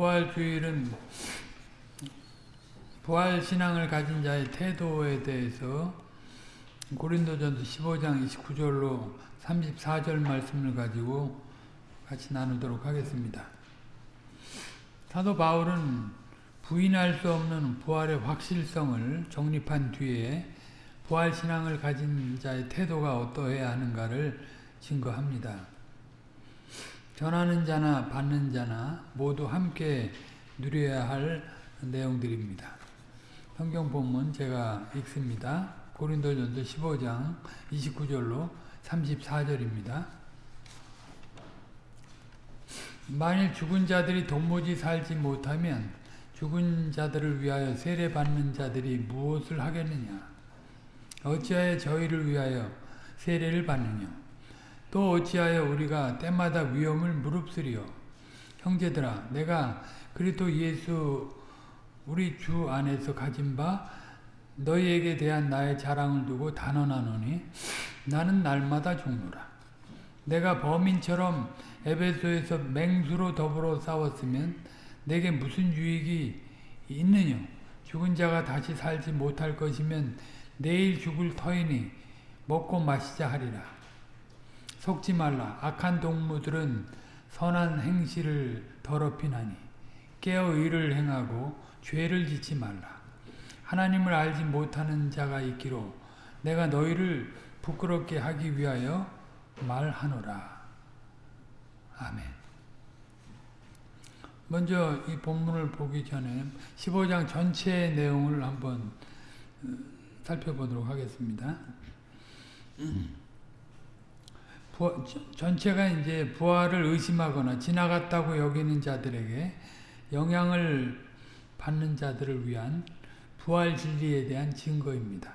부활주일은 부활신앙을 가진 자의 태도에 대해서 고린도전서 15장 29절로 34절 말씀을 가지고 같이 나누도록 하겠습니다. 사도 바울은 부인할 수 없는 부활의 확실성을 정립한 뒤에 부활신앙을 가진 자의 태도가 어떠해야 하는가를 증거합니다. 전하는 자나 받는 자나 모두 함께 누려야 할 내용들입니다. 성경 본문 제가 읽습니다. 고린도전서 15장 29절로 34절입니다. 만일 죽은 자들이 도무지 살지 못하면 죽은 자들을 위하여 세례받는 자들이 무엇을 하겠느냐? 어찌하여 저희를 위하여 세례를 받느냐? 또 어찌하여 우리가 때마다 위험을 무릅쓰리요? 형제들아 내가 그리스도 예수 우리 주 안에서 가진 바 너희에게 대한 나의 자랑을 두고 단언하노니 나는 날마다 죽노라. 내가 범인처럼 에베소에서 맹수로 더불어 싸웠으면 내게 무슨 유익이 있느냐? 죽은 자가 다시 살지 못할 것이면 내일 죽을 터이니 먹고 마시자 하리라. 속지 말라. 악한 동무들은 선한 행실을 더럽히나니 깨어 의를 행하고 죄를 짓지 말라. 하나님을 알지 못하는 자가 있기로 내가 너희를 부끄럽게 하기 위하여 말하노라. 아멘. 먼저 이 본문을 보기 전에 15장 전체의 내용을 한번 살펴보도록 하겠습니다. 전체가 이제 부활을 의심하거나 지나갔다고 여기는 자들에게 영향을 받는 자들을 위한 부활 진리에 대한 증거입니다.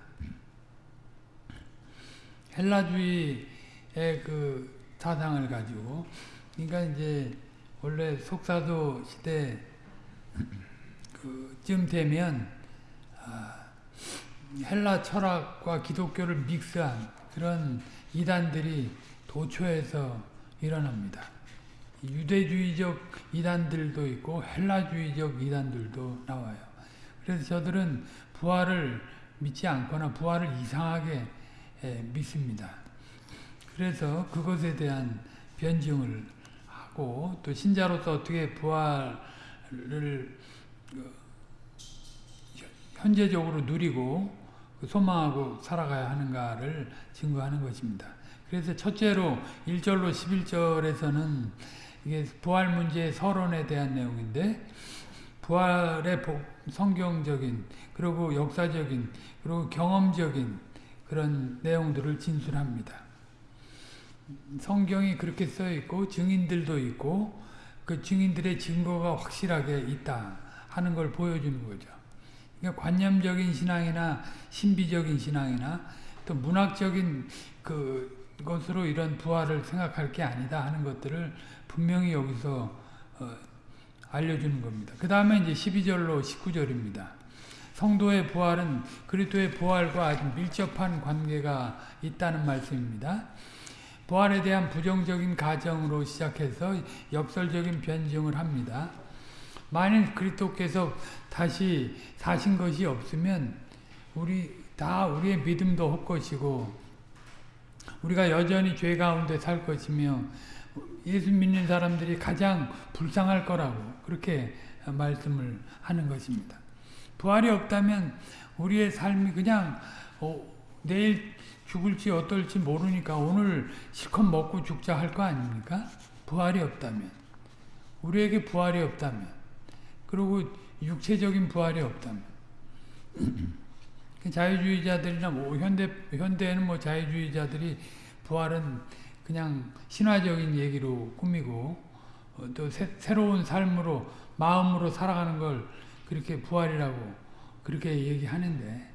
헬라주의의 그 사상을 가지고 그러니까 이제 원래 속사도 시대 그쯤 되면 헬라 철학과 기독교를 믹스한 그런 이단들이 도초에서 일어납니다. 유대주의적 이단들도 있고 헬라주의적 이단들도 나와요. 그래서 저들은 부활을 믿지 않거나 부활을 이상하게 믿습니다. 그래서 그것에 대한 변증을 하고 또 신자로서 어떻게 부활을 현재적으로 누리고 소망하고 살아가야 하는가를 증거하는 것입니다. 그래서 첫째로 1절로 11절에서는 이게 부활 문제의 서론에 대한 내용인데 부활의 성경적인 그리고 역사적인 그리고 경험적인 그런 내용들을 진술합니다. 성경이 그렇게 써 있고 증인들도 있고 그 증인들의 증거가 확실하게 있다 하는 걸 보여주는 거죠. 그러니까 관념적인 신앙이나 신비적인 신앙이나 또 문학적인 그 것으로 이런 부활을 생각할 게 아니다 하는 것들을 분명히 여기서 어, 알려주는 겁니다. 그 다음에 이제 12절로 19절입니다. 성도의 부활은 그리스도의 부활과 아주 밀접한 관계가 있다는 말씀입니다. 부활에 대한 부정적인 가정으로 시작해서 역설적인 변증을 합니다. 만일 그리스도께서 다시 사신 것이 없으면 우리 다 우리의 믿음도 헛것이고 우리가 여전히 죄 가운데 살 것이며 예수 믿는 사람들이 가장 불쌍할 거라고 그렇게 말씀을 하는 것입니다. 부활이 없다면 우리의 삶이 그냥 어, 내일 죽을지 어떨지 모르니까 오늘 실컷 먹고 죽자 할 거 아닙니까? 부활이 없다면 우리에게 부활이 없다면 그리고 육체적인 부활이 없다면 자유주의자들이나 뭐 현대 현대에는 뭐 자유주의자들이 부활은 그냥 신화적인 얘기로 꾸미고 어, 또 새, 새로운 삶으로 마음으로 살아가는 걸 그렇게 부활이라고 그렇게 얘기하는데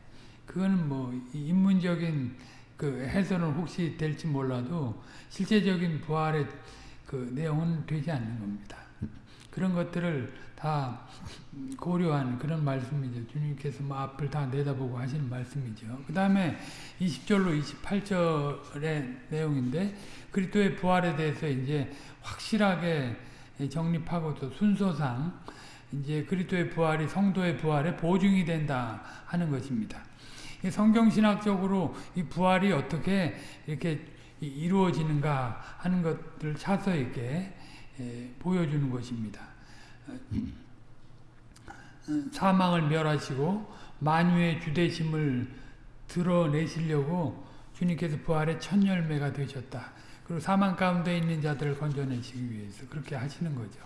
그거는 뭐 인문적인 그 해설은 혹시 될지 몰라도 실제적인 부활의 그 내용은 되지 않는 겁니다. 그런 것들을 다 고려한 그런 말씀이죠. 주님께서 뭐 앞을 다 내다보고 하시는 말씀이죠. 그 다음에 20절로 28절의 내용인데 그리스도의 부활에 대해서 이제 확실하게 정립하고 또 순서상 이제 그리스도의 부활이 성도의 부활의 보증이 된다 하는 것입니다. 성경신학적으로 이 부활이 어떻게 이렇게 이루어지는가 하는 것들을 차서 있게 보여주는 것입니다. 사망을 멸하시고 만유의 주대심을 드러내시려고 주님께서 부활의 첫 열매가 되셨다. 그리고 사망 가운데 있는 자들을 건져내시기 위해서 그렇게 하시는 거죠.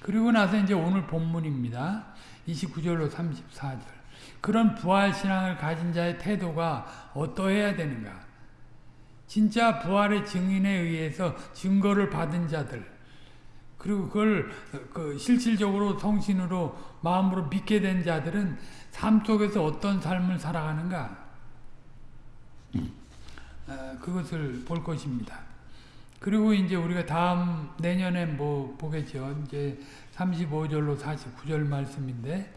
그리고 나서 이제 오늘 본문입니다. 29절로 34절. 그런 부활 신앙을 가진 자의 태도가 어떠해야 되는가? 진짜 부활의 증인에 의해서 증거를 받은 자들, 그리고 그걸 그 실질적으로 성신으로 마음으로 믿게 된 자들은 삶 속에서 어떤 삶을 살아가는가? 어, 그것을 볼 것입니다. 그리고 이제 우리가 다음 내년에 뭐 보겠죠. 이제 35절로 49절 말씀인데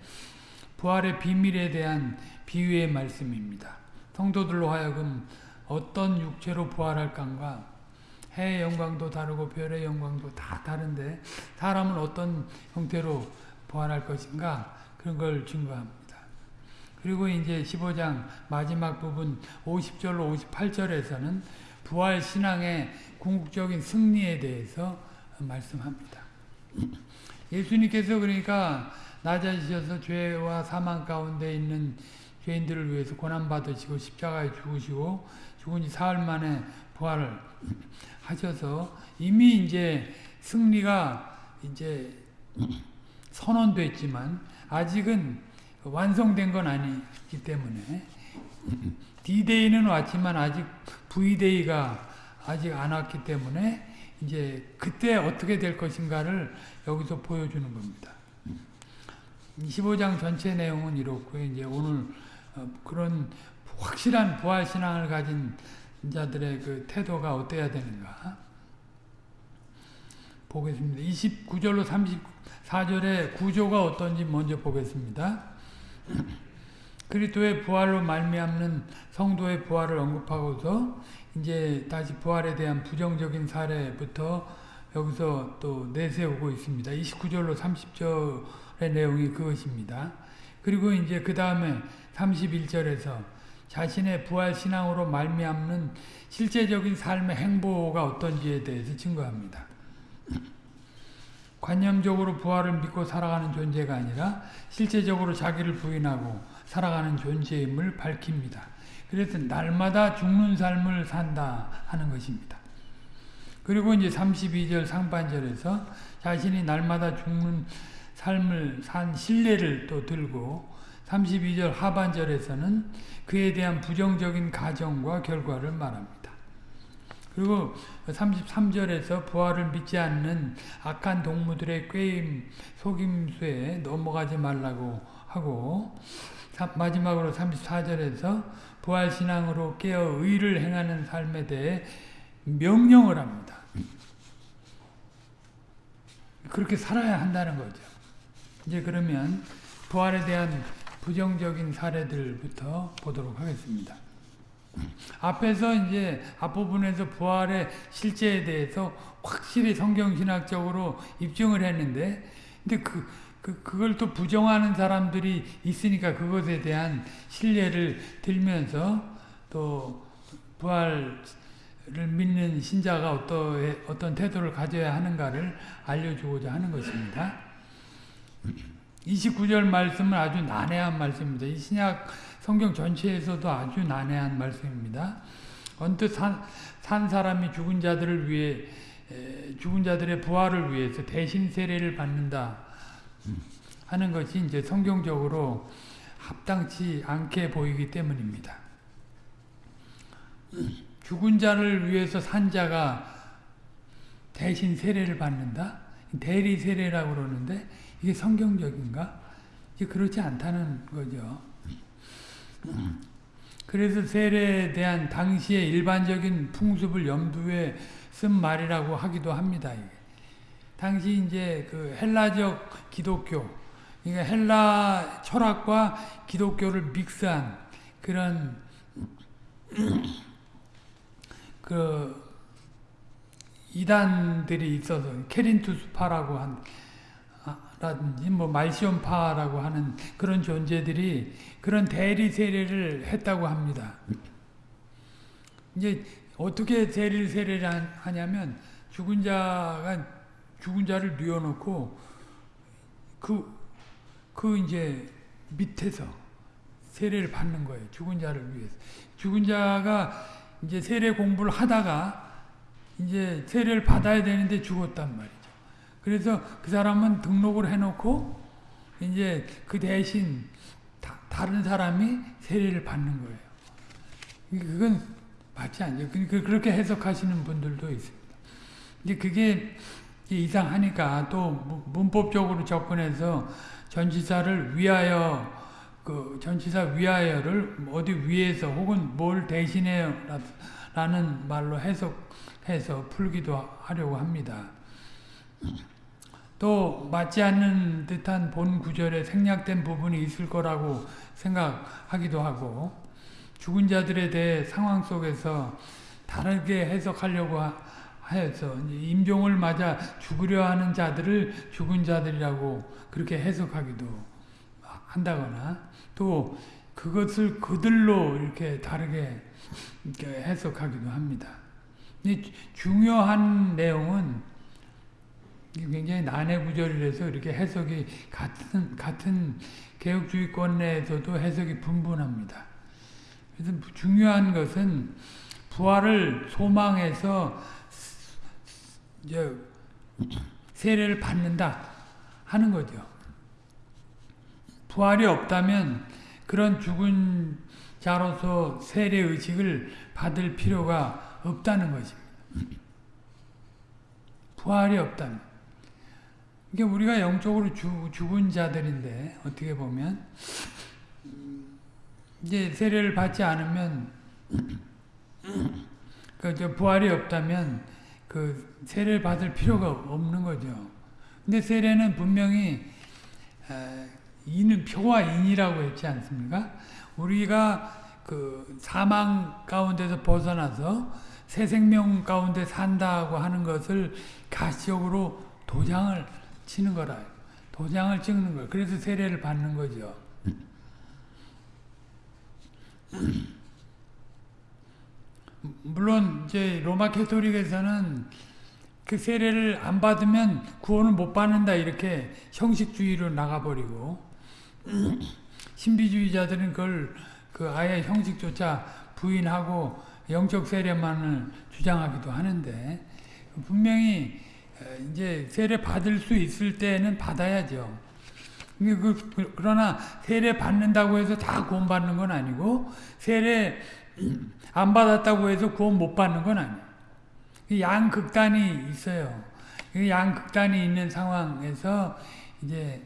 부활의 비밀에 대한 비유의 말씀입니다. 성도들로 하여금 어떤 육체로 부활할까가 해의 영광도 다르고 별의 영광도 다 다른데 사람은 어떤 형태로 부활할 것인가 그런 걸 증거합니다. 그리고 이제 15장 마지막 부분 50절로 58절에서는 부활 신앙의 궁극적인 승리에 대해서 말씀합니다. 예수님께서 그러니까 낮아지셔서 죄와 사망 가운데 있는 죄인들을 위해서 고난받으시고 십자가에 죽으시고 죽은 지 사흘 만에 부활을 하셔서 이미 이제 승리가 이제 선언됐지만 아직은 완성된 건 아니기 때문에 D-Day는 왔지만 아직 V-Day가 아직 안 왔기 때문에 이제 그때 어떻게 될 것인가를 여기서 보여주는 겁니다. 15장 전체 내용은 이렇고 이제 오늘 어, 그런 확실한 부활 신앙을 가진 자들의 그 태도가 어때야 되는가 보겠습니다. 29절로 34절의 구조가 어떤지 먼저 보겠습니다. 그리스도의 부활로 말미암는 성도의 부활을 언급하고서 이제 다시 부활에 대한 부정적인 사례부터 여기서 또 내세우고 있습니다. 29절로 30절의 내용이 그것입니다. 그리고 이제 그 다음에 31절에서 자신의 부활 신앙으로 말미암는 실제적인 삶의 행보가 어떤지에 대해서 증거합니다. 관념적으로 부활을 믿고 살아가는 존재가 아니라 실제적으로 자기를 부인하고 살아가는 존재임을 밝힙니다. 그래서 날마다 죽는 삶을 산다 하는 것입니다. 그리고 이제 32절 상반절에서 자신이 날마다 죽는 삶을 산 신뢰를 또 들고 32절 하반절에서는 그에 대한 부정적인 가정과 결과를 말합니다. 그리고 33절에서 부활을 믿지 않는 악한 동무들의 꾀임, 속임수에 넘어가지 말라고 하고 마지막으로 34절에서 부활신앙으로 깨어 의를 행하는 삶에 대해 명령을 합니다. 그렇게 살아야 한다는 거죠. 이제 그러면 부활에 대한 부정적인 사례들부터 보도록 하겠습니다. 앞에서 이제 앞부분에서 부활의 실제에 대해서 확실히 성경신학적으로 입증을 했는데, 근데 그, 그, 그걸 또 부정하는 사람들이 있으니까 그것에 대한 신뢰를 들면서 또 부활을 믿는 신자가 어떠, 어떤 태도를 가져야 하는가를 알려주고자 하는 것입니다. 29절 말씀은 아주 난해한 말씀입니다. 이 신약 성경 전체에서도 아주 난해한 말씀입니다. 언뜻 산, 산 사람이 죽은 자들을 위해 죽은 자들의 부활을 위해서 대신 세례를 받는다 하는 것이 이제 성경적으로 합당치 않게 보이기 때문입니다. 죽은 자를 위해서 산 자가 대신 세례를 받는다? 대리 세례라고 그러는데 이게 성경적인가? 이게 그렇지 않다는 거죠. 그래서 세례에 대한 당시의 일반적인 풍습을 염두에 쓴 말이라고 하기도 합니다. 당시 이제 그 헬라적 기독교, 그러니까 헬라 철학과 기독교를 믹스한 그런 그 이단들이 있어서 케린투스파라고 한 라든지 뭐 말시온파라고 하는 그런 존재들이 그런 대리 세례를 했다고 합니다. 이제 어떻게 대리 세례를 하냐면 죽은 자가 죽은 자를 뉘어놓고 그, 그 이제 밑에서 세례를 받는 거예요. 죽은 자를 위해서. 죽은 자가 이제 세례 공부를 하다가 이제 세례를 받아야 되는데 죽었단 말이죠. 그래서 그 사람은 등록을 해놓고 이제 그 대신 다, 른 사람이 세례를 받는 거예요. 그건 맞지 않죠. 그렇게 해석하시는 분들도 있습니다. 이제 그게 이상하니까 또 문법적으로 접근해서 전치사를 위하여 그 전치사 위하여를 어디 위에서 혹은 뭘 대신해요 라는 말로 해석해서 풀기도 하려고 합니다. 또 맞지 않는 듯한 본 구절에 생략된 부분이 있을 거라고 생각하기도 하고 죽은 자들에 대해 상황 속에서 다르게 해석하려고 하여서 임종을 맞아 죽으려 하는 자들을 죽은 자들이라고 그렇게 해석하기도 한다거나 또 그것을 그들로 이렇게 다르게 해석하기도 합니다. 중요한 내용은 굉장히 난해 구절이라서 이렇게 해석이 같은 같은 개혁주의권 내에서도 해석이 분분합니다. 그래서 중요한 것은 부활을 소망해서 이제 세례를 받는다 하는 거죠. 부활이 없다면 그런 죽은 자로서 세례 의식을 받을 필요가 없다는 것입니다. 부활이 없다면. 이게 우리가 영적으로 죽, 죽은 자들인데 어떻게 보면 이제 세례를 받지 않으면 그 부활이 없다면 그 세례를 받을 필요가 없는 거죠. 근데 세례는 분명히 인은 표와 인이라고 했지 않습니까? 우리가 그 사망 가운데서 벗어나서 새 생명 가운데 산다고 하는 것을 가시적으로 도장을 치는 거라. 도장을 찍는 거예요. 그래서 세례를 받는 거죠. 물론 이제 로마 캐토릭에서는 그 세례를 안 받으면 구원을 못 받는다 이렇게 형식주의로 나가버리고 신비주의자들은 그걸 그 아예 형식조차 부인하고 영적 세례만을 주장하기도 하는데 분명히 이제 세례 받을 수 있을 때는 받아야죠. 그, 그러나 세례 받는다고 해서 다 구원 받는 건 아니고 세례 안 받았다고 해서 구원 못 받는 건 아니에요. 양극단이 있어요. 양극단이 있는 상황에서 이제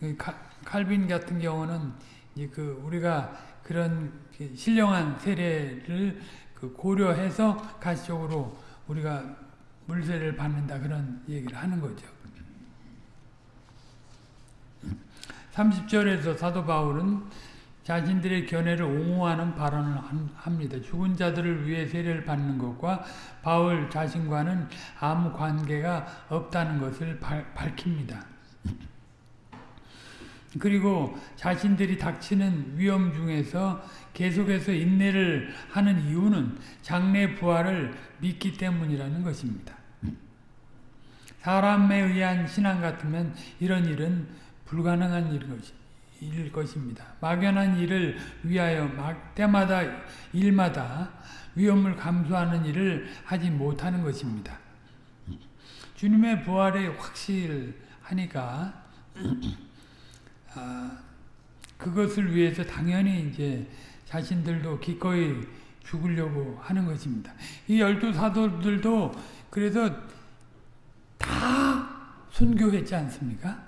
그 칼빈 같은 경우는 이제 그 우리가 그런 그 신령한 세례를 그 고려해서 가시적으로 우리가 물세를 받는다 그런 얘기를 하는 거죠. 30절에서 사도 바울은 자신들의 견해를 옹호하는 발언을 합니다. 죽은 자들을 위해 세례를 받는 것과 바울 자신과는 아무 관계가 없다는 것을 밝힙니다. 그리고 자신들이 닥치는 위험 중에서 계속해서 인내를 하는 이유는 장래 부활을 믿기 때문이라는 것입니다. 사람에 의한 신앙 같으면 이런 일은 불가능한 일 것입니다. 막연한 일을 위하여 때마다 일마다 위험을 감수하는 일을 하지 못하는 것입니다. 주님의 부활에 확실하니까 아, 그것을 위해서 당연히 이제 자신들도 기꺼이 죽으려고 하는 것입니다. 이 열두 사도들도 그래서 다 순교했지 않습니까?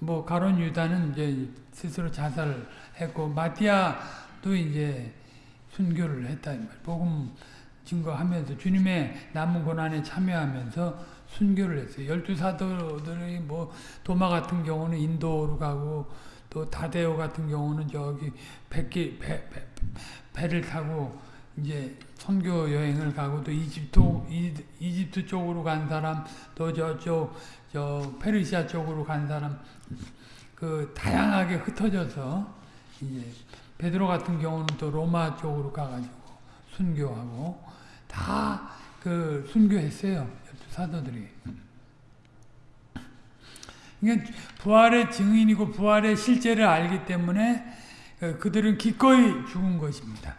뭐 가론 유다는 이제 스스로 자살했고 마티아도 이제 순교를 했다 복음 증거하면서 주님의 남은 고난에 참여하면서 순교를 했어요. 열두 사도들이 뭐 도마 같은 경우는 인도로 가고 또 다데오 같은 경우는 저기 백기 배, 배, 배를 타고 이제 선교 여행을 가고 또 이집트 이, 이집트 쪽으로 간 사람 또 저쪽 저 페르시아 쪽으로 간 사람 그 다양하게 흩어져서 이제 베드로 같은 경우는 또 로마 쪽으로 가가지고 순교하고 다 그 순교했어요 사도들이. 그러니까 부활의 증인이고 부활의 실제를 알기 때문에 그들은 기꺼이 죽은 것입니다.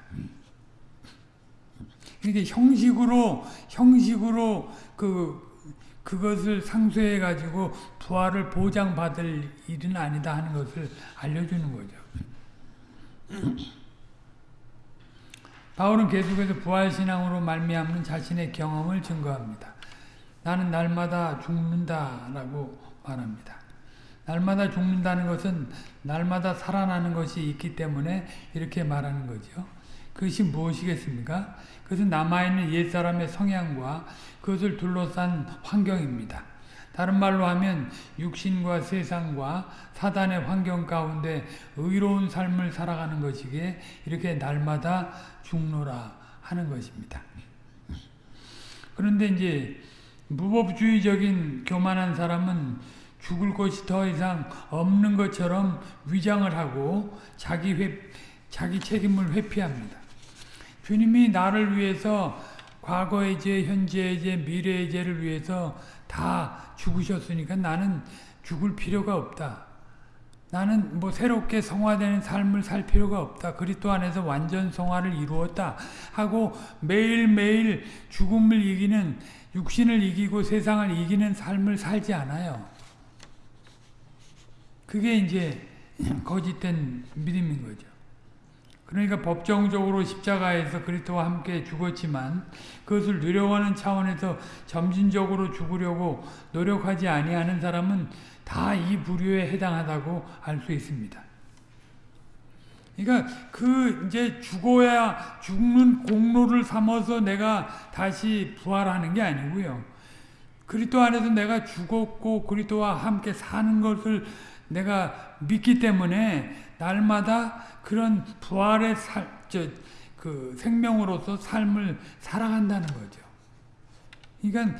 이게 형식으로 형식으로 그 그것을 상쇄해 가지고 부활을 보장받을 일은 아니다 하는 것을 알려주는 거죠. 바울은 계속해서 부활 신앙으로 말미암는 자신의 경험을 증거합니다. 나는 날마다 죽는다라고 말합니다. 날마다 죽는다는 것은 날마다 살아나는 것이 있기 때문에 이렇게 말하는 거죠. 그것이 무엇이겠습니까? 그것은 남아있는 옛사람의 성향과 그것을 둘러싼 환경입니다. 다른 말로 하면 육신과 세상과 사단의 환경 가운데 의로운 삶을 살아가는 것이기에 이렇게 날마다 죽노라 하는 것입니다. 그런데 이제 무법주의적인 교만한 사람은 죽을 것이 더 이상 없는 것처럼 위장을 하고 자기 회, 자기 책임을 회피합니다. 주님이 나를 위해서 과거의 죄, 현재의 죄, 미래의 죄를 위해서 다 죽으셨으니까 나는 죽을 필요가 없다. 나는 뭐 새롭게 성화되는 삶을 살 필요가 없다. 그리스도 안에서 완전 성화를 이루었다. 하고 매일매일 죽음을 이기는 육신을 이기고 세상을 이기는 삶을 살지 않아요. 그게 이제 거짓된 믿음인 거죠. 그러니까 법정적으로 십자가에서 그리스도와 함께 죽었지만 그것을 누려하는 차원에서 점진적으로 죽으려고 노력하지 아니하는 사람은 다 이 부류에 해당하다고 알 수 있습니다. 그러니까 그 이제 죽어야 죽는 공로를 삼아서 내가 다시 부활하는 게 아니고요. 그리스도 안에서 내가 죽었고 그리스도와 함께 사는 것을 내가 믿기 때문에 날마다 그런 부활의 살, 저, 그 생명으로서 삶을 살아간다는 거죠. 그러니까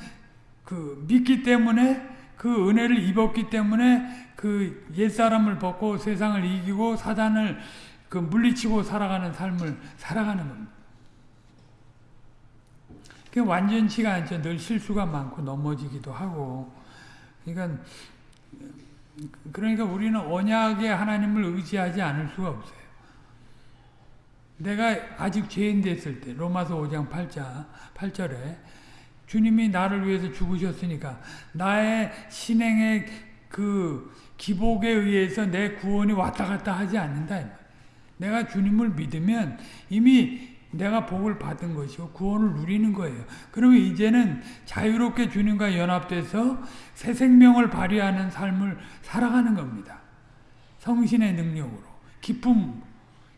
그 믿기 때문에 그 은혜를 입었기 때문에 그 옛사람을 벗고 세상을 이기고 사단을 그 물리치고 살아가는 삶을 살아가는 겁니다. 그 완전치가 않죠. 늘 실수가 많고 넘어지기도 하고. 그러니까 그러니까 우리는 언약의 하나님을 의지하지 않을 수가 없어요. 내가 아직 죄인 됐을 때 로마서 5장 8자 8절에 주님이 나를 위해서 죽으셨으니까 나의 신행의 그 기복에 의해서 내 구원이 왔다 갔다 하지 않는다. 내가 주님을 믿으면 이미 내가 복을 받은 것이고 구원을 누리는 거예요. 그러면 이제는 자유롭게 주님과 연합돼서 새 생명을 발휘하는 삶을 살아가는 겁니다. 성신의 능력으로. 기쁨.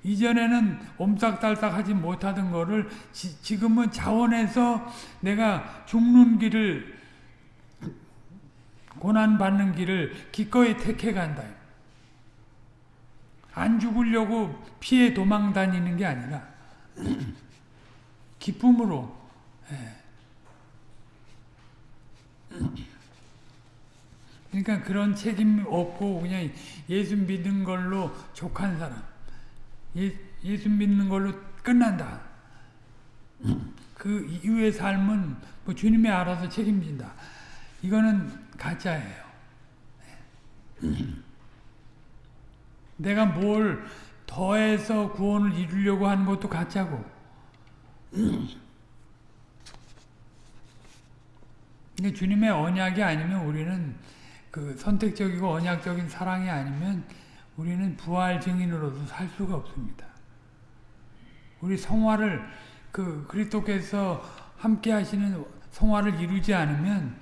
이전에는 옴싹달싹 하지 못하던 거를 지, 금은 자원해서 내가 죽는 길을 고난받는 길을 기꺼이 택해 간다. 안 죽으려고 피해 도망 다니는 게 아니라 기쁨으로 예. 그러니까 그런 책임 없고 그냥 예수 믿는 걸로 족한 사람 예, 예수 믿는 걸로 끝난다. 그 이후의 삶은 뭐 주님이 알아서 책임진다. 이거는 가짜예요. 내가 뭘 더해서 구원을 이루려고 하는 것도 가짜고. 근데 주님의 언약이 아니면 우리는 그 선택적이고 언약적인 사랑이 아니면 우리는 부활 증인으로서 살 수가 없습니다. 우리 성화를 그 그리스도께서 함께 하시는 성화를 이루지 않으면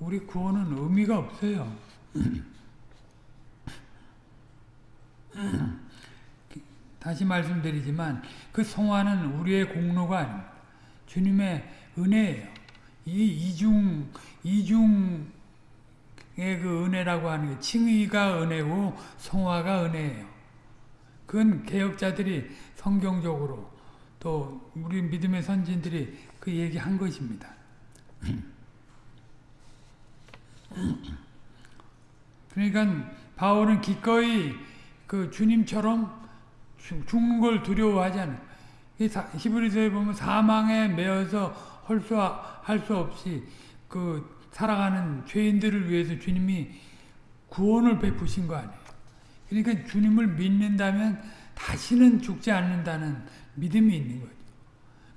우리 구원은 의미가 없어요. 다시 말씀드리지만 그 성화는 우리의 공로가 아닙니다. 주님의 은혜예요. 이 이중 이중의 그 은혜라고 하는 게 칭의가 은혜고 성화가 은혜예요. 그건 개혁자들이 성경적으로 또 우리 믿음의 선진들이 그 얘기한 것입니다. 그러니까 바울은 기꺼이 그 주님처럼 죽는 걸 두려워하지 않아요. 히브리서에 보면 사망에 매여서 헐수할 수 없이 그 살아가는 죄인들을 위해서 주님이 구원을 베푸신 거 아니에요. 그러니까 주님을 믿는다면 다시는 죽지 않는다는 믿음이 있는 거죠.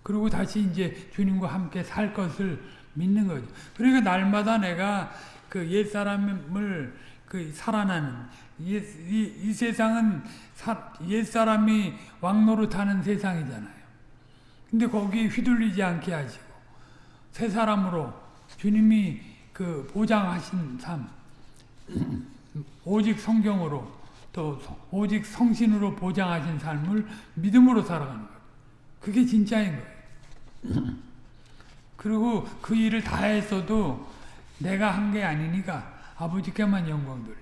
그리고 다시 이제 주님과 함께 살 것을 믿는 거죠. 그러니까 날마다 내가 그 옛사람을 그 살아나는 이, 이, 이 세상은 사, 옛사람이 왕노릇하는 세상이잖아요. 근데 거기에 휘둘리지 않게 하시고 새 사람으로 주님이 그 보장하신 삶 오직 성경으로 또 오직 성신으로 보장하신 삶을 믿음으로 살아가는 거예요. 그게 진짜인 거예요. 그리고 그 일을 다 했어도 내가 한 게 아니니까 아버지께만 영광 돌리고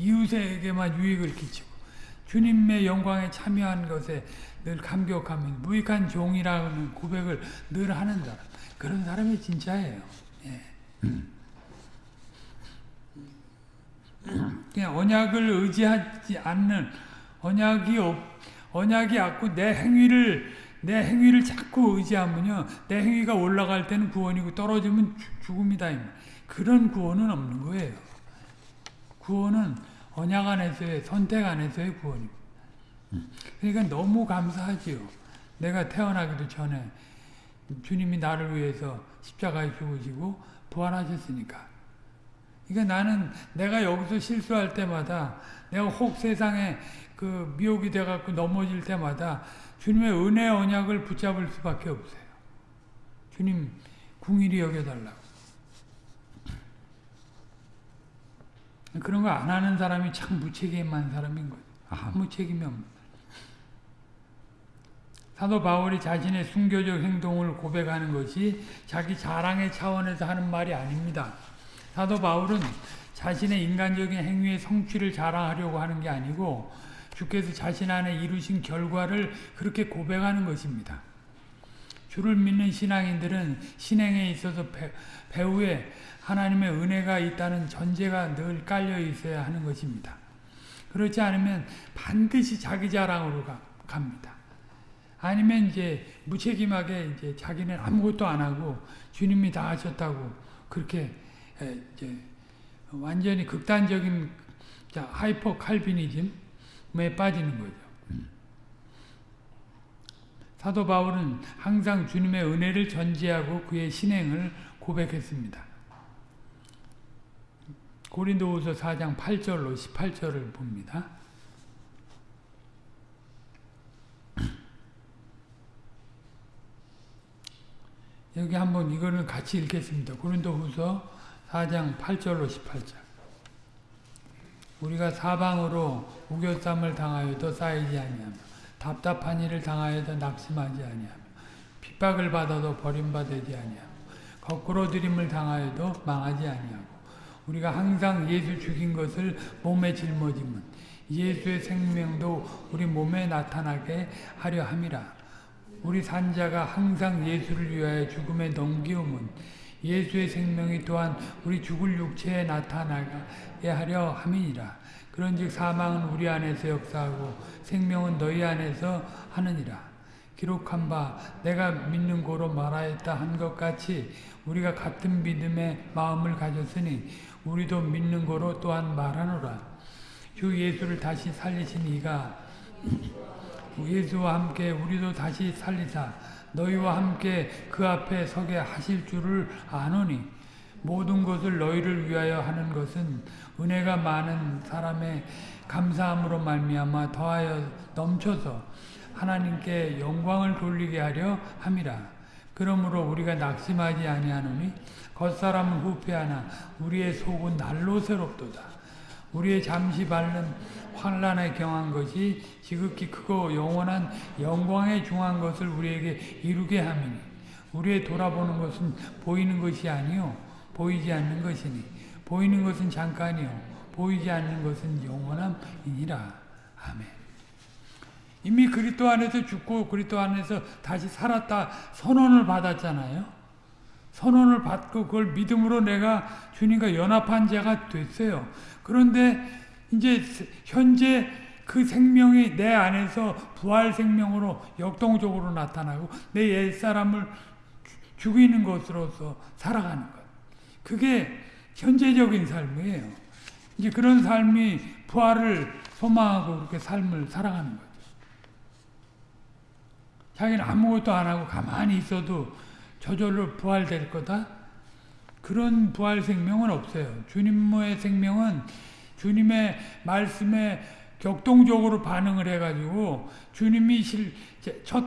이웃에게만 유익을 끼치고 주님의 영광에 참여한 것에 늘 감격하며 무익한 종이라는 고백을 늘 하는 사람 그런 사람이 진짜예요. 예. 그냥 언약을 의지하지 않는 언약이 없, 언약이 없고 내 행위를 내 행위를 자꾸 의지하면요 내 행위가 올라갈 때는 구원이고 떨어지면 죽음이다. 그런 구원은 없는 거예요. 구원은 언약 안에서의 선택 안에서의 구원입니다. 그러니까 너무 감사하지요. 내가 태어나기도 전에 주님이 나를 위해서 십자가에 죽으시고 부활하셨으니까. 그러니까 나는 내가 여기서 실수할 때마다 내가 혹 세상에 그 미혹이 돼갖고 넘어질 때마다 주님의 은혜 언약을 붙잡을 수밖에 없어요. 주님 궁일이 여겨달라고. 그런 거안 하는 사람이 참 무책임한 사람인 거죠. 아무 책임이 없는. 사도 바울이 자신의 순교적 행동을 고백하는 것이 자기 자랑의 차원에서 하는 말이 아닙니다. 사도 바울은 자신의 인간적인 행위의 성취를 자랑하려고 하는 게 아니고 주께서 자신 안에 이루신 결과를 그렇게 고백하는 것입니다. 주를 믿는 신앙인들은 신행에 있어서 배, 배후에 하나님의 은혜가 있다는 전제가 늘 깔려 있어야 하는 것입니다. 그렇지 않으면 반드시 자기 자랑으로 가, 갑니다. 아니면 이제 무책임하게 이제 자기는 아무것도 안 하고 주님이 다 하셨다고 그렇게 이제 완전히 극단적인 하이퍼 칼비니즘에 빠지는 거죠. 사도 바울은 항상 주님의 은혜를 전제하고 그의 신행을 고백했습니다. 고린도후서 4장 8절로 18절을 봅니다. 여기 한번 이거는 같이 읽겠습니다. 고린도후서 4장 8절로 18절. 우리가 사방으로 우겨쌈을 당하여도 쌓이지 아니하며 답답한 일을 당하여도 낙심하지 아니하며 핍박을 받아도 버림받지 아니하며 거꾸로 들임을 당하여도 망하지 아니하고 우리가 항상 예수 죽인 것을 몸에 짊어지면 예수의 생명도 우리 몸에 나타나게 하려 함이라. 우리 산자가 항상 예수를 위하여 죽음에 넘기움은 예수의 생명이 또한 우리 죽을 육체에 나타나게 하려 함이니라. 그런즉 사망은 우리 안에서 역사하고 생명은 너희 안에서 하느니라. 기록한 바 내가 믿는 고로 말하였다 한 것 같이 우리가 같은 믿음의 마음을 가졌으니 우리도 믿는 거로 또한 말하노라. 주 예수를 다시 살리신 이가 예수와 함께 우리도 다시 살리사 너희와 함께 그 앞에 서게 하실 줄을 아노니 모든 것을 너희를 위하여 하는 것은 은혜가 많은 사람의 감사함으로 말미암아 더하여 넘쳐서 하나님께 영광을 돌리게 하려 함이라. 그러므로 우리가 낙심하지 아니하노니 겉사람은 후패하나 우리의 속은 날로 새롭도다. 우리의 잠시 밟는 환란에 경한 것이 지극히 크고 영원한 영광에 중한 것을 우리에게 이루게 함이니 우리의 돌아보는 것은 보이는 것이 아니요 보이지 않는 것이니 보이는 것은 잠깐이요 보이지 않는 것은 영원함이니라. 아멘. 이미 그리스도 안에서 죽고 그리스도 안에서 다시 살았다 선언을 받았잖아요. 선언을 받고 그걸 믿음으로 내가 주님과 연합한 자가 됐어요. 그런데 이제 현재 그 생명이 내 안에서 부활 생명으로 역동적으로 나타나고 내 옛사람을 죽이는 것으로서 살아가는 것. 그게 현재적인 삶이에요. 이제 그런 삶이 부활을 소망하고 그렇게 삶을 살아가는 거죠. 자기는 아무것도 안 하고 가만히 있어도 저절로 부활될 거다? 그런 부활 생명은 없어요. 주님의 생명은 주님의 말씀에 격동적으로 반응을 해가지고 주님이 실, 첫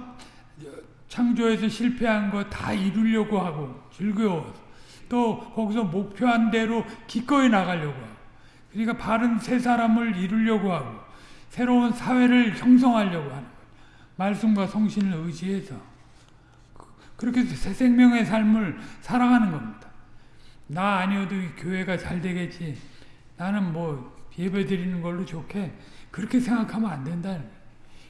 창조에서 실패한 거 다 이루려고 하고 즐거워. 또 거기서 목표한 대로 기꺼이 나가려고 하고. 그러니까 바른 새 사람을 이루려고 하고 새로운 사회를 형성하려고 하는 거예요. 말씀과 성신을 의지해서 그렇게 새 생명의 삶을 살아가는 겁니다. 나 아니어도 교회가 잘 되겠지. 나는 뭐 예배 드리는 걸로 좋게 그렇게 생각하면 안 된다.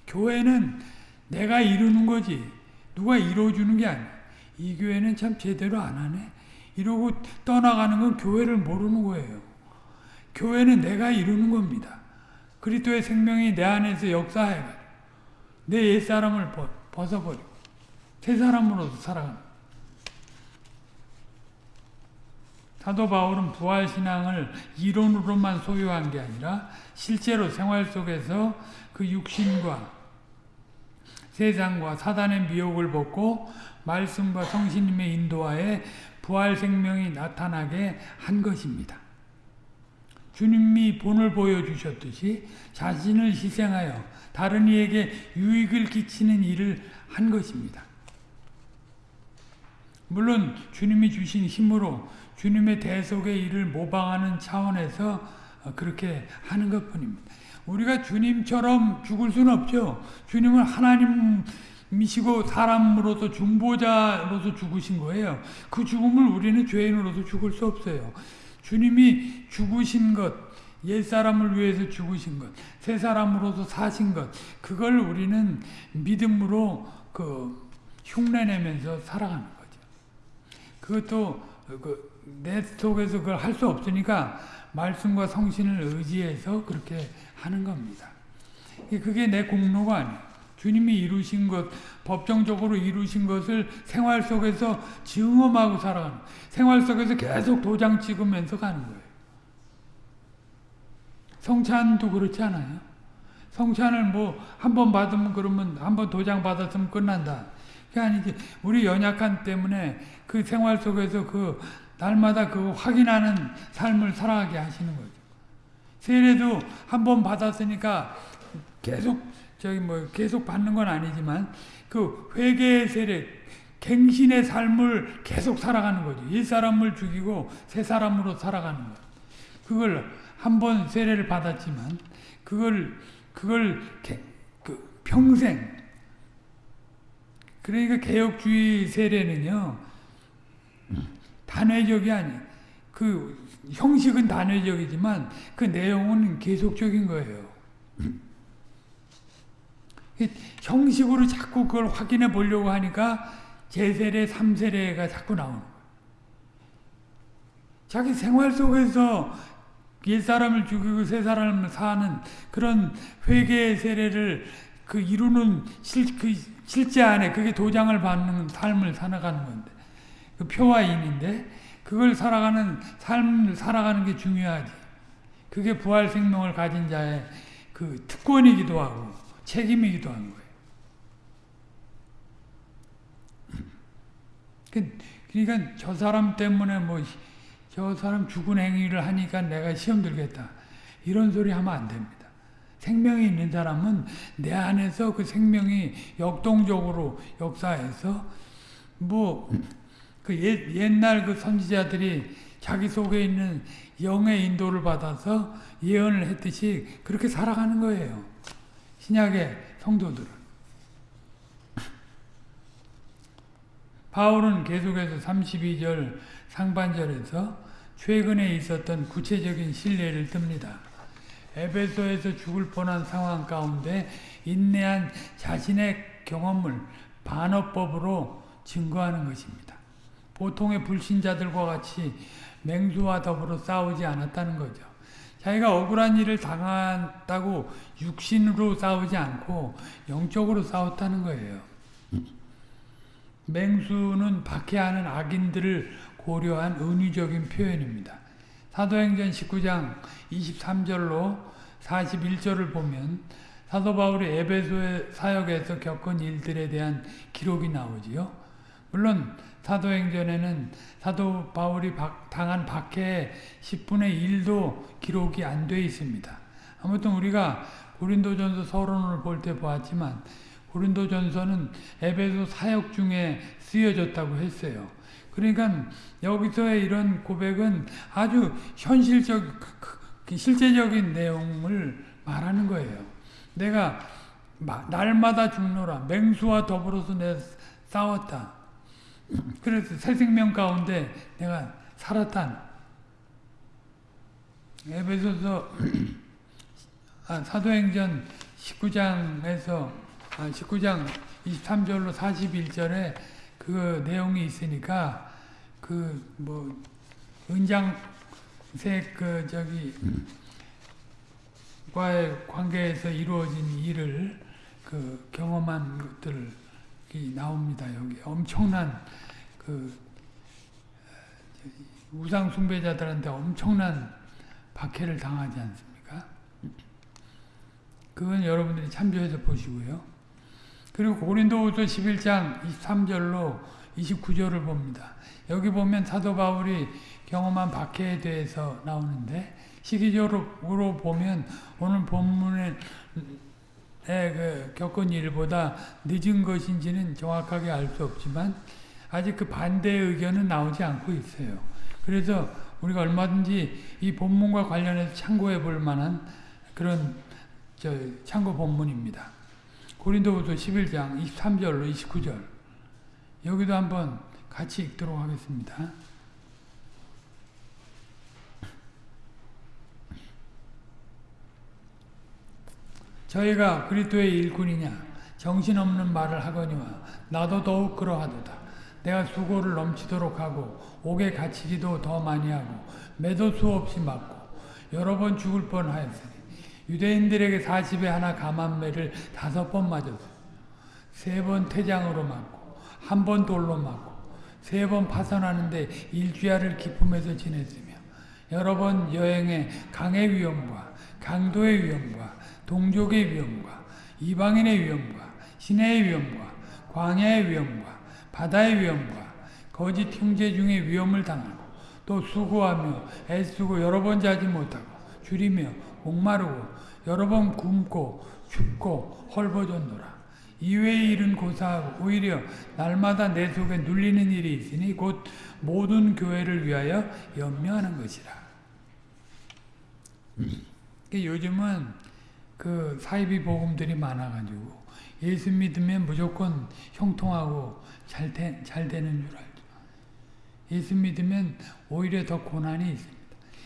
교회는 내가 이루는 거지. 누가 이루어주는 게 아니야. 이 교회는 참 제대로 안 하네. 이러고 떠나가는 건 교회를 모르는 거예요. 교회는 내가 이루는 겁니다. 그리스도의 생명이 내 안에서 역사해가지고 내 옛사람을 벗어버리고 새 사람으로서 살아가는 사도 바울은 부활신앙을 이론으로만 소유한 게 아니라 실제로 생활 속에서 그 육신과 세상과 사단의 미혹을 벗고 말씀과 성신님의 인도하에 부활 생명이 나타나게 한 것입니다. 주님이 본을 보여주셨듯이 자신을 희생하여 다른 이에게 유익을 끼치는 일을 한 것입니다. 물론 주님이 주신 힘으로 주님의 대속의 일을 모방하는 차원에서 그렇게 하는 것 뿐입니다. 우리가 주님처럼 죽을 수는 없죠. 주님은 하나님 이시고 사람으로서 중보자로서 죽으신 거예요. 그 죽음을 우리는 죄인으로서 죽을 수 없어요. 주님이 죽으신 것, 옛사람을 위해서 죽으신 것, 새 사람으로서 사신 것, 그걸 우리는 믿음으로 그 흉내내면서 살아가는 거죠. 그것도 그 내 속에서 그걸 할 수 없으니까 말씀과 성신을 의지해서 그렇게 하는 겁니다. 그게 내 공로가 아니에요. 주님이 이루신 것, 법정적으로 이루신 것을 생활 속에서 증험하고 살아가는 생활 속에서 계속 도장 찍으면서 가는 거예요. 성찬도 그렇지 않아요? 성찬을 뭐 한 번 받으면 그러면 한 번 도장 받았으면 끝난다. 그게 아니지. 우리 연약한 때문에 그 생활 속에서 그 날마다 그 확인하는 삶을 살아가게 하시는 거죠. 세례도 한 번 받았으니까 계속 저기 뭐 계속 받는 건 아니지만 그 회개의 세례 갱신의 삶을 계속 살아가는 거죠. 이 사람을 죽이고 새 사람으로 살아가는 거. 그걸 한 번 세례를 받았지만 그걸 그걸 개, 그 평생 그러니까 개혁주의 세례는요 단회적이 아니 그 형식은 단회적이지만 그 내용은 계속적인 거예요. 형식으로 자꾸 그걸 확인해 보려고 하니까 제세례, 삼세례가 자꾸 나오는 거예요. 자기 생활 속에서 옛사람을 죽이고 새사람을 사는 그런 회개의 세례를 그 이루는 실, 그 실제 안에 그게 도장을 받는 삶을 살아가는 건데 그 표와 인인데 그걸 살아가는 삶을 살아가는 게 중요하지. 그게 부활 생명을 가진 자의 그 특권이기도 하고 책임이기도 한 거예요. 그, 그러니까 저 사람 때문에 뭐 저 사람 죽은 행위를 하니까 내가 시험 들겠다. 이런 소리 하면 안 됩니다. 생명이 있는 사람은 내 안에서 그 생명이 역동적으로 역사해서 뭐 그 옛날 그 선지자들이 자기 속에 있는 영의 인도를 받아서 예언을 했듯이 그렇게 살아가는 거예요. 신약의 성도들은. 바울은 계속해서 32절 상반절에서 최근에 있었던 구체적인 신뢰를 듭니다. 에베소에서 죽을 뻔한 상황 가운데 인내한 자신의 경험을 반어법으로 증거하는 것입니다. 보통의 불신자들과 같이 맹수와 더불어 싸우지 않았다는 거죠. 자기가 억울한 일을 당한다고 육신으로 싸우지 않고 영적으로 싸웠다는 거예요. 맹수는 박해하는 악인들을 고려한 은유적인 표현입니다. 사도행전 19장 23절로 41절을 보면 사도 바울이 에베소의 사역에서 겪은 일들에 대한 기록이 나오지요. 물론 사도행전에는 사도 바울이 당한 박해의 10분의 1도 기록이 안 돼 있습니다. 아무튼 우리가 고린도전서 서론을 볼 때 보았지만 고린도전서는 에베소 사역 중에 쓰여졌다고 했어요. 그러니까 여기서의 이런 고백은 아주 현실적, 실제적인 내용을 말하는 거예요. 내가 날마다 죽노라. 맹수와 더불어서 내 싸웠다. 그래서 새 생명 가운데 내가 살았다. 에베소서 아, 사도행전 19장에서 아, 19장 23절로 41절에 그 내용이 있으니까 그 뭐 은장색 그 저기 과의 관계에서 이루어진 일을 그 경험한 것들이 나옵니다. 여기 엄청난 그 우상 숭배자들한테 엄청난 박해를 당하지 않습니까? 그건 여러분들이 참조해서 보시고요. 그리고 고린도후서 11장 23절로 29절을 봅니다. 여기 보면 사도 바울이 경험한 박해에 대해서 나오는데 시기적으로 보면 오늘 본문에 그 겪은 일보다 늦은 것인지는 정확하게 알 수 없지만 아직 그 반대의 의견은 나오지 않고 있어요. 그래서 우리가 얼마든지 이 본문과 관련해서 참고해 볼 만한 그런 저 참고 본문입니다. 고린도후서 11장 23절로 29절 여기도 한번 같이 읽도록 하겠습니다. 저희가 그리스도의 일꾼이냐 정신없는 말을 하거니와 나도 더욱 그러하도다. 내가 수고를 넘치도록 하고 옥에 갇히기도 더 많이 하고 매도 수없이 맞고 여러 번 죽을 뻔하였으니 유대인들에게 40에 하나 감한매를 다섯 번 맞았어. 세번 퇴장으로 맞고 한 번 돌로 맞고 세 번 파선하는데 일주야를 기품에서 지냈으며 여러 번 여행에 강의 위험과 강도의 위험과 동족의 위험과 이방인의 위험과 시내의 위험과 광야의 위험과 바다의 위험과 거짓 형제 중에 위험을 당하고 또 수고하며 애쓰고 여러 번 자지 못하고 줄이며 목마르고 여러 번 굶고 춥고 헐벗었노라. 이외의 일은 고사하고 오히려 날마다 내 속에 눌리는 일이 있으니 곧 모든 교회를 위하여 연명하는 것이라. 요즘은 그 사이비 복음들이 많아가지고 예수 믿으면 무조건 형통하고 잘, 되, 잘 되는 줄 알죠. 예수 믿으면 오히려 더 고난이 있습니다.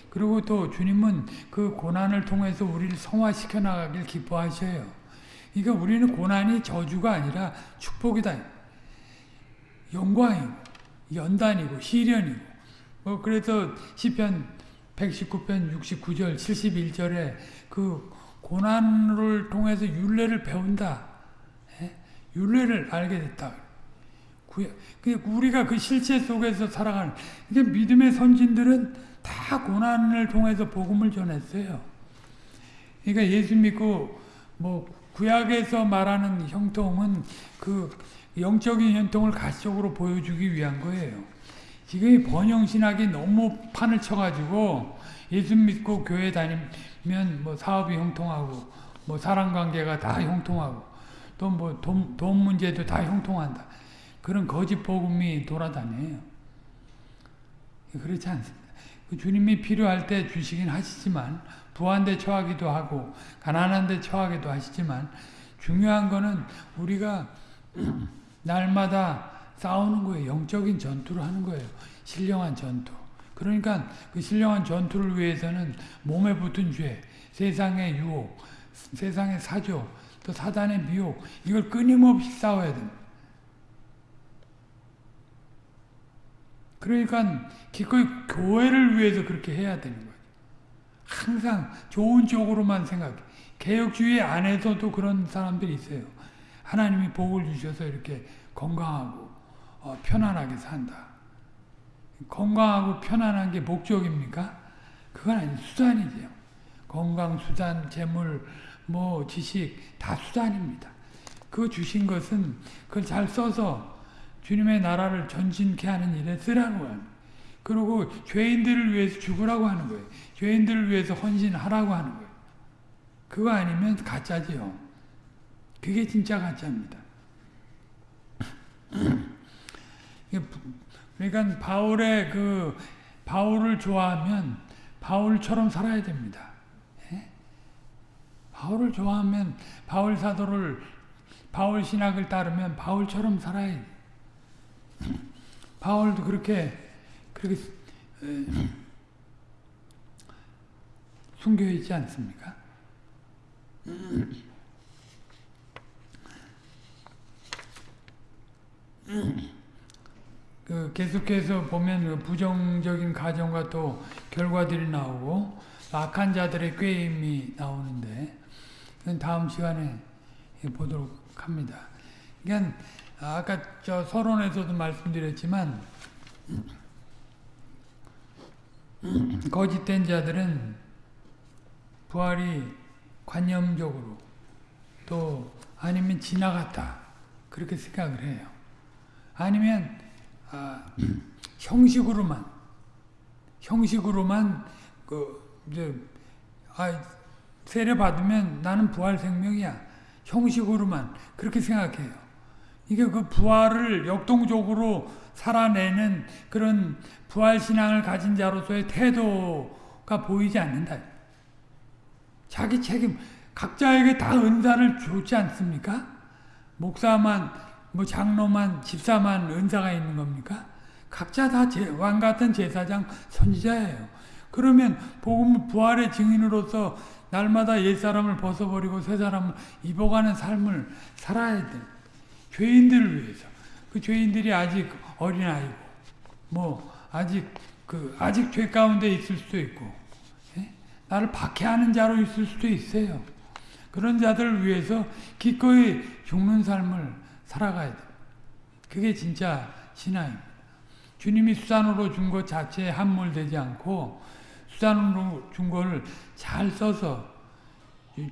그리고 또 주님은 그 고난을 통해서 우리를 성화시켜 나가길 기뻐하셔요. 그러니까 우리는 고난이 저주가 아니라 축복이다. 영광이고 연단이고 시련이고 뭐 그래서 시편 119편 69절 71절에 그 고난을 통해서 윤례를 배운다. 윤례를 알게 됐다. 우리가 그 실체 속에서 살아가는 그러니까 믿음의 선진들은 다 고난을 통해서 복음을 전했어요. 그러니까 예수 믿고 뭐 구약에서 말하는 형통은 그 영적인 형통을 가시적으로 보여주기 위한 거예요. 지금 번영신학이 너무 판을 쳐가지고 예수 믿고 교회 다니 면 뭐 사업이 형통하고 뭐 사랑관계가 다 형통하고 또 뭐 돈 돈 문제도 다 형통한다. 그런 거짓 복음이 돌아다녀요. 그렇지 않습니다. 그 주님이 필요할 때 주시긴 하시지만 부한 데 처하기도 하고 가난한 데 처하기도 하시지만 중요한 거는 우리가 날마다 싸우는 거예요. 영적인 전투를 하는 거예요. 신령한 전투. 그러니까 그 신령한 전투를 위해서는 몸에 붙은 죄, 세상의 유혹, 세상의 사조, 또 사단의 미혹 이걸 끊임없이 싸워야 됩니다. 그러니까 기꺼이 교회를 위해서 그렇게 해야 되는 거예요. 항상 좋은 쪽으로만 생각해. 개혁주의 안에서도 그런 사람들이 있어요. 하나님이 복을 주셔서 이렇게 건강하고 어, 편안하게 산다. 건강하고 편안한 게 목적입니까? 그건 아니 수단이죠. 건강, 수단, 재물, 뭐 지식 다 수단입니다. 그 주신 것은 그걸 잘 써서 주님의 나라를 전진케 하는 일에 쓰라는 거예요. 그리고 죄인들을 위해서 죽으라고 하는 거예요. 죄인들을 위해서 헌신하라고 하는 거예요. 그거 아니면 가짜지요. 그게 진짜 가짜입니다. 그러니까 바울의 그 바울을 좋아하면 바울처럼 살아야 됩니다. 예? 바울을 좋아하면 바울 사도를 바울 신학을 따르면 바울처럼 살아야 돼. 바울도 그렇게 그렇게 숨겨 있지 않습니까? 그 계속해서 보면 그 부정적인 가정과 또 결과들이 나오고 악한 자들의 꾀임이 나오는데 다음 시간에 보도록 합니다. 그러니까 아까 저 서론에서도 말씀드렸지만 거짓된 자들은 부활이 관념적으로 또 아니면 지나갔다 그렇게 생각을 해요. 아니면 아, 형식으로만 형식으로만 그 이제 아 세례 받으면 나는 부활 생명이야 형식으로만 그렇게 생각해요. 이게 그 부활을 역동적으로 살아내는 그런 부활 신앙을 가진 자로서의 태도가 보이지 않는다. 자기 책임 각자에게 다 은사를 주지 않습니까? 목사만 뭐 장로만 집사만 은사가 있는 겁니까? 각자 다 왕 같은 제사장 선지자예요. 그러면 복음 부활의 증인으로서 날마다 옛 사람을 벗어버리고 새 사람을 입어가는 삶을 살아야 돼. 죄인들을 위해서. 그 죄인들이 아직 어린 아이고, 뭐 아직 그 아직 죄 가운데 있을 수도 있고, 예? 나를 박해하는 자로 있을 수도 있어요. 그런 자들을 위해서 기꺼이 죽는 삶을 살아가야 돼. 그게 진짜 신앙입니다. 주님이 수단으로 준 것 자체에 함몰되지 않고 수단으로 준 것을 잘 써서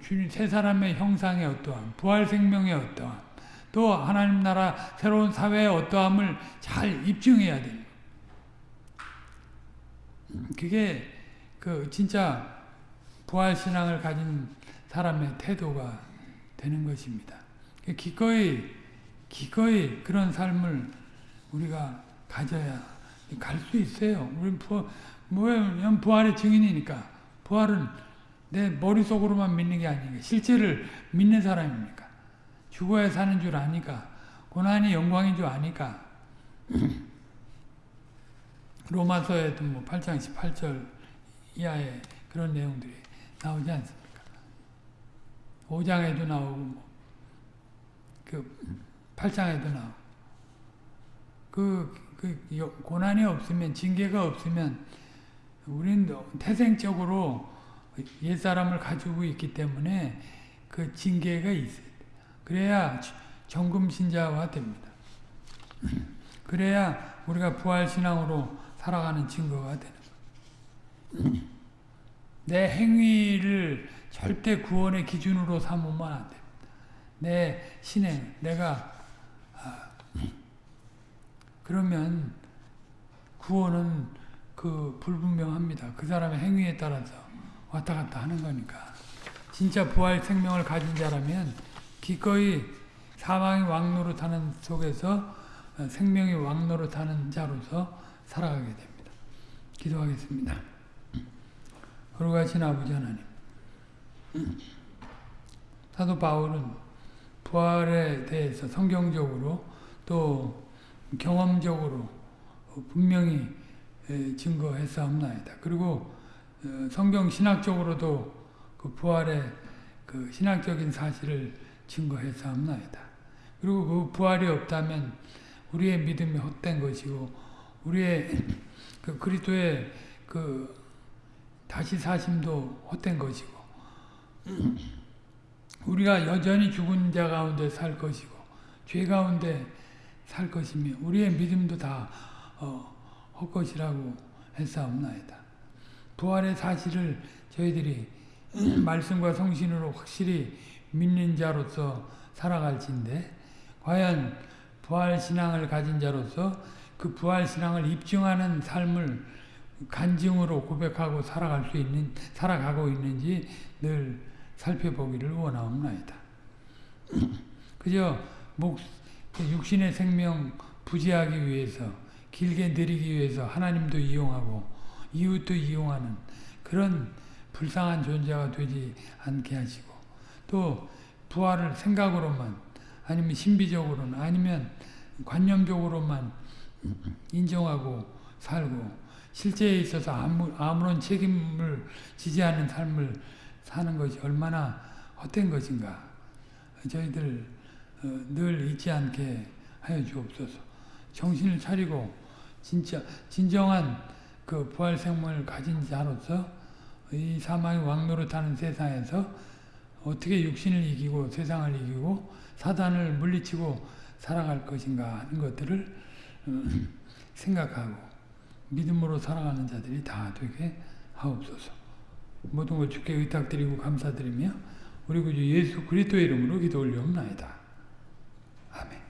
주님 세 사람의 형상의 어떠함, 부활 생명의 어떠함, 또 하나님 나라 새로운 사회의 어떠함을 잘 입증해야 돼요. 그게 그 진짜 부활 신앙을 가진 사람의 태도가 되는 것입니다. 기꺼이 기꺼이 그런 삶을 우리가 가져야 갈 수 있어요. 우리 부, 뭐예요? 부활의 증인이니까. 부활은 내 머릿속으로만 믿는 게 아니니까. 실제를 믿는 사람입니까? 죽어야 사는 줄 아니까. 고난이 영광인 줄 아니까. 로마서에도 뭐 8장 18절 이하에 그런 내용들이 나오지 않습니까? 5장에도 나오고, 뭐, 그, 8장에도 나오고. 그, 그, 고난이 없으면, 징계가 없으면, 우리는 태생적으로 옛사람을 가지고 있기 때문에 그 징계가 있어요. 그래야 정금신자가 됩니다. 그래야 우리가 부활신앙으로 살아가는 증거가 되는 거예요. 내 행위를 절대 구원의 기준으로 삼으면 안 됩니다. 내 신행, 내가 아, 그러면 구원은 그 불분명합니다. 그 사람의 행위에 따라서 왔다 갔다 하는 거니까. 진짜 부활 생명을 가진 자라면 기꺼이 사망이 왕노릇하는 속에서 생명이 왕노릇하는 자로서 살아가게 됩니다. 기도하겠습니다. 거룩하신 아버지 하나님 사도 바울은 부활에 대해서 성경적으로 또 경험적으로 분명히 증거했사옵나이다. 그리고 성경 신학적으로도 그그 부활의 그 신학적인 사실을 증거했사옵나이다. 그리고 그 부활이 없다면 우리의 믿음이 헛된 것이고 우리의 그 그리스도의 그 다시 사심도 헛된 것이고 우리가 여전히 죽은 자 가운데 살 것이고 죄 가운데 살 것이며 우리의 믿음도 다 어, 헛것이라고 했사옵나이다. 부활의 사실을 저희들이 말씀과 성신으로 확실히 믿는 자로서 살아갈진데 과연 부활 신앙을 가진 자로서 그 부활 신앙을 입증하는 삶을 간증으로 고백하고 살아갈 수 있는 살아가고 있는지 늘 살펴보기를 원하옵나이다. 그저 목그 육신의 생명 부지하기 위해서 길게 누리기 위해서 하나님도 이용하고 이웃도 이용하는 그런 불쌍한 존재가 되지 않게 하시고 또 부활을 생각으로만 아니면 신비적으로는 아니면 관념적으로만 인정하고 살고 실제에 있어서 아무, 아무런 책임을 지지 않는 삶을 사는 것이 얼마나 헛된 것인가 저희들 어, 늘 잊지 않게 하여 주옵소서 정신을 차리고 진짜 진정한 그 부활 생명을 가진 자로서 이 사망의 왕노릇하는 세상에서 어떻게 육신을 이기고 세상을 이기고 사단을 물리치고 살아갈 것인가 하는 것들을 어, 생각하고 믿음으로 살아가는 자들이 다 되게 하옵소서. 모든 걸 주께 의탁드리고 감사드리며 우리 구주 예수 그리스도의 이름으로 기도 올려옵나이다. 아멘